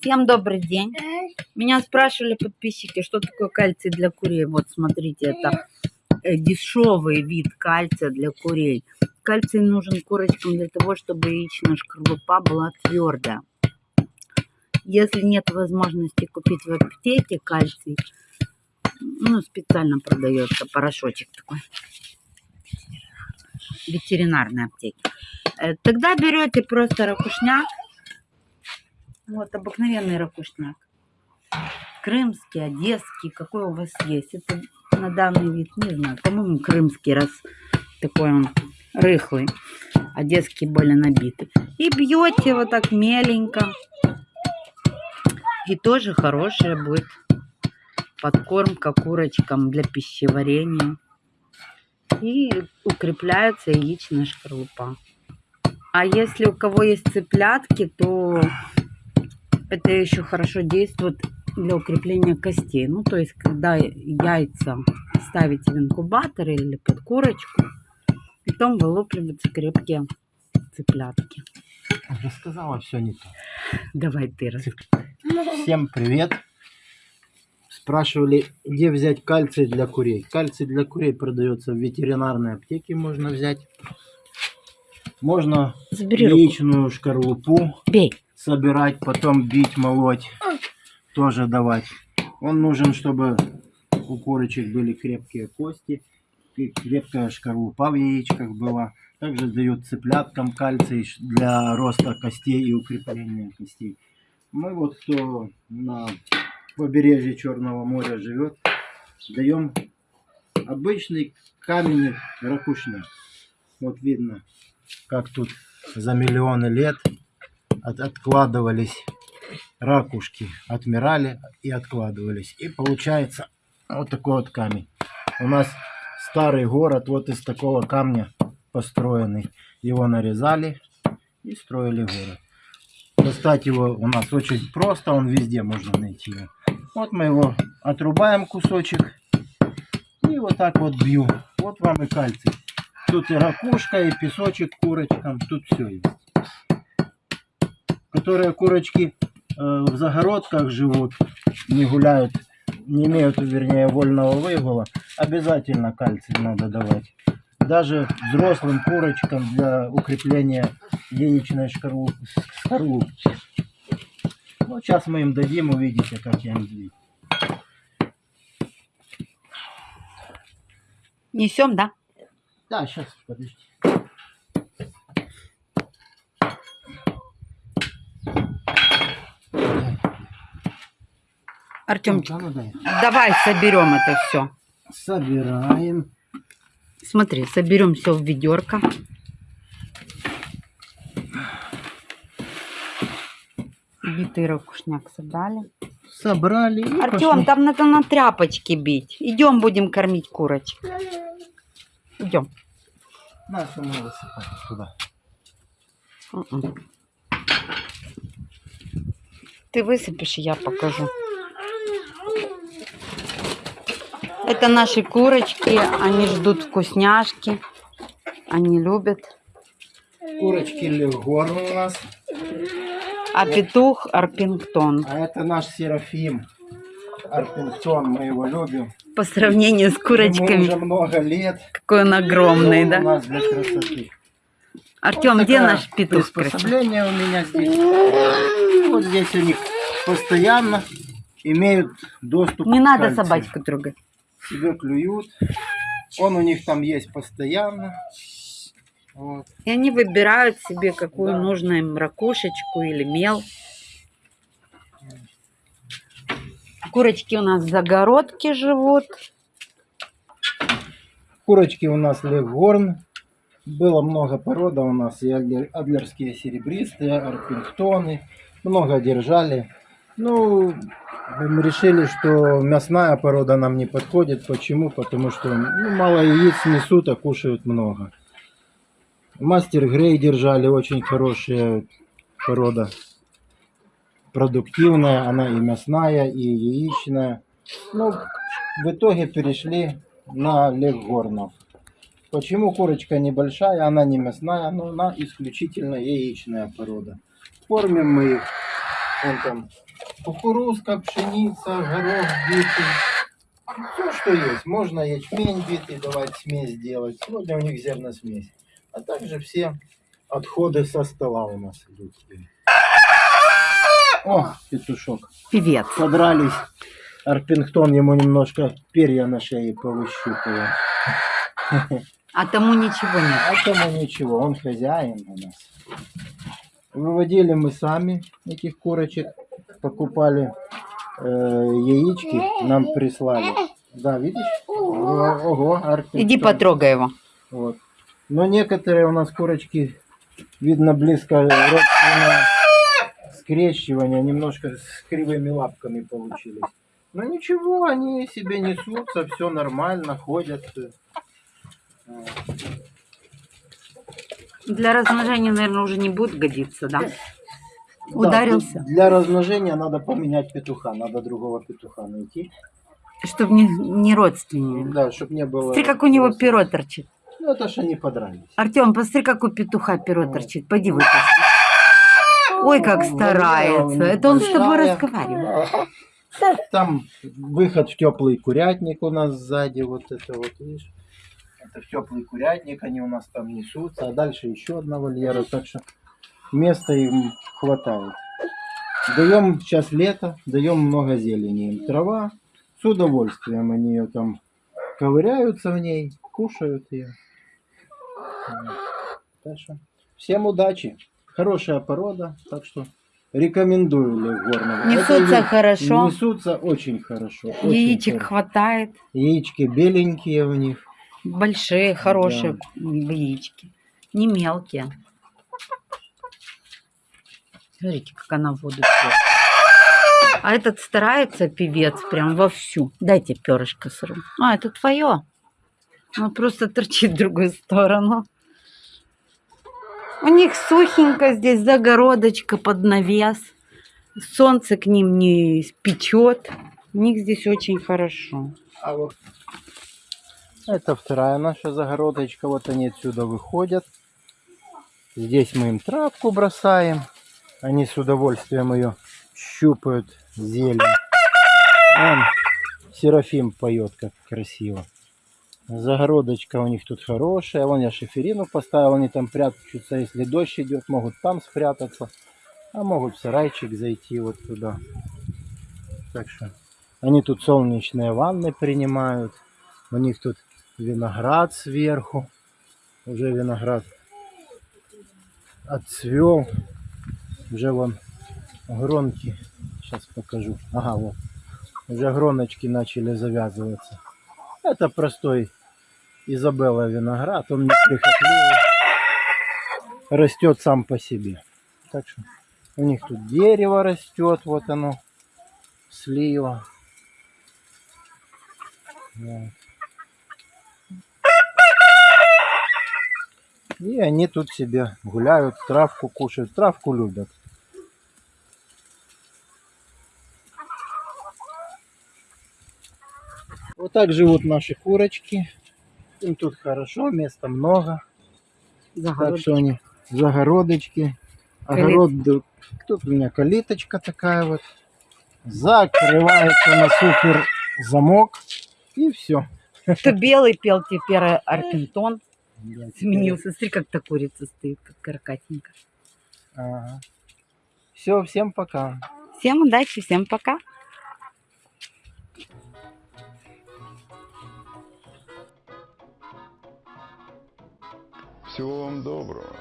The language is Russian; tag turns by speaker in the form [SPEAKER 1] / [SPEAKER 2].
[SPEAKER 1] Всем добрый день. Меня спрашивали подписчики, что такое кальций для курей. Вот смотрите, это э, дешевый вид кальция для курей. Кальций нужен курочкам для того, чтобы яичная шкарлупа была твердая. Если нет возможности купить в аптеке кальций, ну, специально продается порошочек такой ветеринарной аптеке. Э, Тогда берете просто ракушняк, вот обыкновенный ракушняк, крымский, одесский, какой у вас есть. Это на данный вид, не знаю, по-моему, крымский, раз такой он рыхлый, одесский более набитый. И бьете вот так меленько. И тоже хорошая будет подкормка курочкам для пищеварения. И укрепляется яичная шкарлупа. А если у кого есть цыплятки, то это еще хорошо действует для укрепления костей. Ну, то есть, когда яйца ставите в инкубатор или под курочку, потом вылупливаются крепкие цыплятки.
[SPEAKER 2] Рассказала все не то.
[SPEAKER 1] Давай ты раз.
[SPEAKER 2] Всем привет. Спрашивали, где взять кальций для курей. Кальций для курей продается в ветеринарной аптеке, можно взять. Можно
[SPEAKER 1] Забери руку.
[SPEAKER 2] яичную шкарлупу
[SPEAKER 1] Бей.
[SPEAKER 2] Собирать, потом бить, молоть, тоже давать. Он нужен, чтобы у курочек были крепкие кости, крепкая шкарлупа в яичках была. Также дают цыпляткам кальций для роста костей и укрепления костей. Мы вот кто на побережье Черного моря живет, даем обычный каменный ракушняк. Вот видно, как тут за миллионы лет от- откладывались ракушки, отмирали и откладывались. И получается вот такой вот камень. У нас старый город вот из такого камня построенный. Его нарезали и строили город. Достать его у нас очень просто, он везде можно найти. Вот мы его отрубаем кусочек и вот так вот бью. Вот вам и кальций. Тут и ракушка, и песочек курочкам, тут все есть. Которые курочки э, в загородках живут, не гуляют, не имеют, вернее, вольного выгула, обязательно кальций надо давать. Даже взрослым курочкам для укрепления яичной скорлупки. Ну, сейчас мы им дадим, увидите, как я им бью.
[SPEAKER 1] Несем, да?
[SPEAKER 2] Да, сейчас, подожди.
[SPEAKER 1] Артемчик,
[SPEAKER 2] Ну, дай.
[SPEAKER 1] давай соберем это все.
[SPEAKER 2] Собираем.
[SPEAKER 1] Смотри, соберем все в ведерко. Битый ракушняк собрали.
[SPEAKER 2] Собрали.
[SPEAKER 1] Артем, там надо на тряпочке бить. Идем, будем кормить курочек. Идем.
[SPEAKER 2] На, что мы высыпать туда.
[SPEAKER 1] Мгм. Ты высыпешь, и я покажу. Это наши курочки, они ждут вкусняшки, они любят.
[SPEAKER 2] Курочки Легорн у нас.
[SPEAKER 1] А петух Арпингтон.
[SPEAKER 2] А это наш Серафим. Арпингтон, мы его любим.
[SPEAKER 1] По сравнению с
[SPEAKER 2] Ему
[SPEAKER 1] курочками,
[SPEAKER 2] уже много лет.
[SPEAKER 1] какой он огромный, да?
[SPEAKER 2] У нас для красоты.
[SPEAKER 1] Артем,
[SPEAKER 2] Вот
[SPEAKER 1] где наш петух красивый?
[SPEAKER 2] приспособление у меня здесь. Вот здесь у них постоянно имеют доступ
[SPEAKER 1] Не
[SPEAKER 2] к
[SPEAKER 1] надо
[SPEAKER 2] кальцию.
[SPEAKER 1] собачку трогать.
[SPEAKER 2] Себе клюют. Он у них там есть постоянно. Вот.
[SPEAKER 1] И они выбирают себе, какую
[SPEAKER 2] Да.
[SPEAKER 1] нужно им ракушечку или мел. Курочки у нас в загородке живут.
[SPEAKER 2] Курочки у нас легорн. Было много порода у нас. И адлер- адлерские серебристые, арпингтоны. Много держали. Ну, мы решили, что мясная порода нам не подходит. Почему? Потому что ну, мало яиц несут, а кушают много. Мастер Грей держали, очень хорошая порода. Продуктивная, она и мясная, и яичная. Ну, в итоге перешли на леггорнов. Почему курочка небольшая, она не мясная, но она исключительно яичная порода. Кормим мы их Вон там кукурузка, пшеница, горох битый. Все, что есть. Можно ячмень битый давать, смесь делать. Сегодня у них зерносмесь. А также все отходы со стола у нас идут. О, петушок.
[SPEAKER 1] Привет.
[SPEAKER 2] Подрались. Арпингтон ему немножко перья на шее повыщупывал.
[SPEAKER 1] А тому ничего нет.
[SPEAKER 2] А тому ничего, он хозяин у нас. Выводили мы сами этих курочек, покупали э, яички, нам прислали. Да, видишь? О- Ого, Арпингтон.
[SPEAKER 1] Иди потрогай его.
[SPEAKER 2] Вот. Но некоторые у нас курочки, видно, близко родственное скрещивание, немножко с кривыми лапками получились. Но ничего, они себе несутся, все нормально, ходят. Вот.
[SPEAKER 1] Для размножения, наверное, уже не будет годиться, да?
[SPEAKER 2] Да,
[SPEAKER 1] Ударился?
[SPEAKER 2] Для размножения надо поменять петуха, надо другого петуха найти.
[SPEAKER 1] Чтобы не, не родственники.
[SPEAKER 2] Да, чтобы не было...
[SPEAKER 1] Смотри, как у него перо торчит.
[SPEAKER 2] Ну, это ж они подрались.
[SPEAKER 1] Артем, посмотри, как у петуха перо торчит. Пойди вытащи. Ой, как старается. Это он с тобой разговаривает.
[SPEAKER 2] Там выход в теплый курятник у нас сзади, вот это вот, видишь? Это теплый курятник, они у нас там несутся, а дальше еще одна вольера, так что места им хватает. Даем сейчас лето, даем много зелени им. Трава, с удовольствием они ее там ковыряются в ней, кушают ее. Так что всем удачи. Хорошая порода, так что рекомендую Лев Горного. Это
[SPEAKER 1] Несутся
[SPEAKER 2] я-
[SPEAKER 1] хорошо.
[SPEAKER 2] Несутся очень хорошо. очень
[SPEAKER 1] Яичек
[SPEAKER 2] хорошо.
[SPEAKER 1] хватает.
[SPEAKER 2] Яички беленькие у них.
[SPEAKER 1] Большие, хорошие яички. Не мелкие. Смотрите, как она воду пьет. А этот старается, певец, прям вовсю. Дайте перышко сыру. А, это твое. Он просто торчит в другую сторону. У них сухенько здесь, загородочка под навес. Солнце к ним не печет. У них здесь очень хорошо.
[SPEAKER 2] А вот это вторая наша загородочка. Вот они отсюда выходят. Здесь мы им травку бросаем. Они с удовольствием ее щупают, зелень. Вон, Серафим поет, как красиво. Загородочка у них тут хорошая. Вон я шиферину поставил, они там прячутся. Если дождь идет, могут там спрятаться. А могут в сарайчик зайти вот туда. Так что они тут солнечные ванны принимают. У них тут виноград сверху. Уже виноград отцвел. Уже вон гронки. Сейчас покажу. Ага, вот. Уже гроночки начали завязываться. Это простой Изабелла виноград. Он неприхотливый. Растет сам по себе. Так что у них тут дерево растет. Вот оно. Слива. Вот. И они тут себе гуляют, травку кушают. Травку любят. Вот так живут наши курочки. Им тут хорошо, места много. Так что они загородочки. Огород, тут у меня калиточка такая вот. Закрывается на супер замок. И все.
[SPEAKER 1] Кто белый пел, теперь Арпентон сменился. Смотри, как та курица стоит, как каракатенька.
[SPEAKER 2] Все, всем пока.
[SPEAKER 1] Всем удачи, всем пока.
[SPEAKER 3] Всего вам доброго.